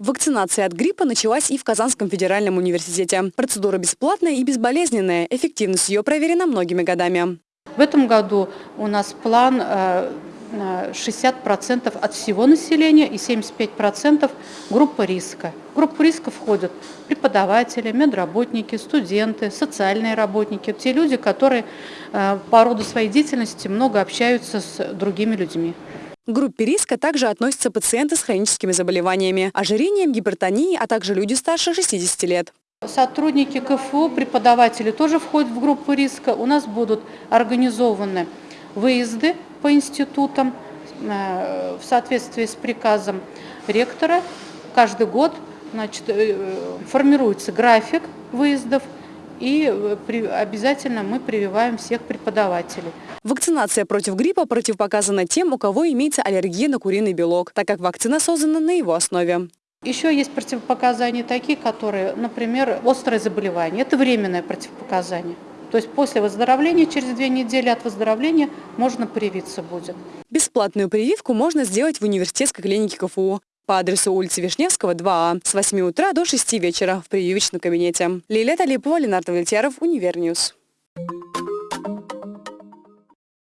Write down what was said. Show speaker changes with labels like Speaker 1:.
Speaker 1: Вакцинация от гриппа началась и в Казанском федеральном университете. Процедура бесплатная и безболезненная. Эффективность ее проверена многими годами.
Speaker 2: В этом году у нас план 60% от всего населения и 75% группа риска. В группу риска входят преподаватели, медработники, студенты, социальные работники, те люди, которые э, по роду своей деятельности много общаются с другими людьми.
Speaker 1: К группе риска также относятся пациенты с хроническими заболеваниями, ожирением, гипертонией, а также люди старше 60 лет.
Speaker 2: Сотрудники КФУ, преподаватели тоже входят в группу риска. У нас будут организованы выезды по институтам э, в соответствии с приказом ректора. Каждый год значит, э, формируется график выездов и э, обязательно мы прививаем всех преподавателей.
Speaker 1: Вакцинация против гриппа противопоказана тем, у кого имеется аллергия на куриный белок, так как вакцина создана на его основе.
Speaker 2: Еще есть противопоказания такие, которые, например, острое заболевание. Это временное противопоказание. То есть после выздоровления, через две недели от выздоровления, можно привиться будет.
Speaker 1: Бесплатную прививку можно сделать в университетской клинике КФУ по адресу улицы Вишневского, 2А, с 8 утра до 6 вечера в прививочном кабинете. Лилия Талипова, Ленардо Вольтеров, Univer News.